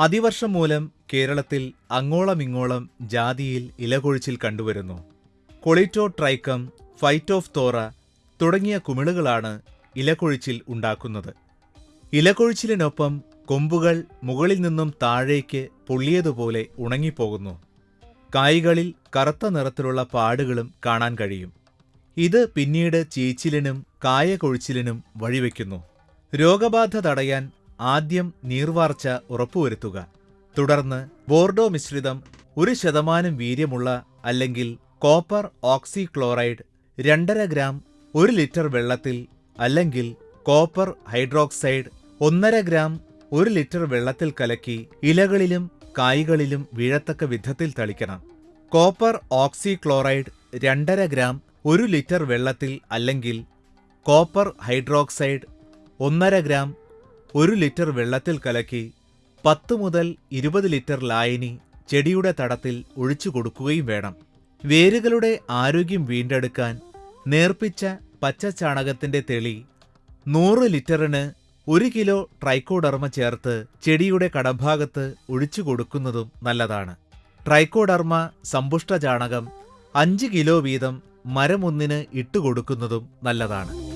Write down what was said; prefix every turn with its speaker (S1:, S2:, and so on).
S1: അതിവർഷം മൂലം കേരളത്തിൽ അങ്ങോളമിങ്ങോളം ജാതിയിൽ ഇലകൊഴിച്ചിൽ കണ്ടുവരുന്നു. കൊളിറ്റോ ട്രൈക്കം ഫൈറ്റ് ഓഫ് തോറ തുടങ്ങിയ കുമിളുകളാണ് ഇലകൊഴിച്ചിൽ ഉണ്ടാക്കുന്നത്. ഇലകൊഴിച്ചിലിനൊപ്പം കൊമ്പുകൾ മുകളിൽ നിന്നും താഴേക്ക് പൊള്ളിയതുപോലെ ഉണങ്ങിപ്പോകുന്നു. കായ്കളിൽ കറുത്ത നിറത്തിലുള്ള പാടുകളും കാണാൻ കഴിയും. ഇത് പിന്നീട് ചീച്ചിലിനും കായകൊഴിച്ചിലിനും വഴിവെക്കുന്നു. രോഗബാധ തടയാൻ ആദ്യം നീർവാർച്ച ഉറപ്പുവരുത്തുക. തുടർന്ന് ബോർഡോ മിശ്രിതം ഒരു ശതമാനം വീര്യമുള്ള അല്ലെങ്കിൽ കോപ്പർ ഓക്സിക്ലോറൈഡ് രണ്ടര ഗ്രാം ഒരു ലിറ്റർ വെള്ളത്തിൽ അല്ലെങ്കിൽ കോപ്പർ ഹൈഡ്രോക്സൈഡ് ഒന്നര ഗ്രാം ഒരു ലിറ്റർ വെള്ളത്തിൽ കലക്കി ഇലകളിലും കായ്കളിലും വീഴത്തക്ക വിധത്തിൽ തളിക്കണം. കോപ്പർ ഓക്സിക്ലോറൈഡ് രണ്ടര ഗ്രാം ഒരു ലിറ്റർ വെള്ളത്തിൽ അല്ലെങ്കിൽ കോപ്പർ ഹൈഡ്രോക്സൈഡ് ഒന്നര ഗ്രാം ഒരു ലിറ്റർ വെള്ളത്തിൽ കലക്കി പത്ത് മുതൽ ഇരുപത് ലിറ്റർ ലായനി ചെടിയുടെ തടത്തിൽ ഒഴിച്ചു കൊടുക്കുകയും വേണം. വേരുകളുടെ ആരോഗ്യം വീണ്ടെടുക്കാൻ നേർപ്പിച്ച പച്ചചാണകത്തിന്റെ തെളി നൂറ് ലിറ്ററിന് ഒരു കിലോ ട്രൈക്കോഡർമ ചേർത്ത് ചെടിയുടെ കടഭാഗത്ത് ഒഴിച്ചു കൊടുക്കുന്നതും നല്ലതാണ്. ട്രൈക്കോഡർമ സമ്പുഷ്ട ചാണകം അഞ്ച് കിലോ വീതം മരമൊന്നിന് ഇട്ടുകൊടുക്കുന്നതും നല്ലതാണ്.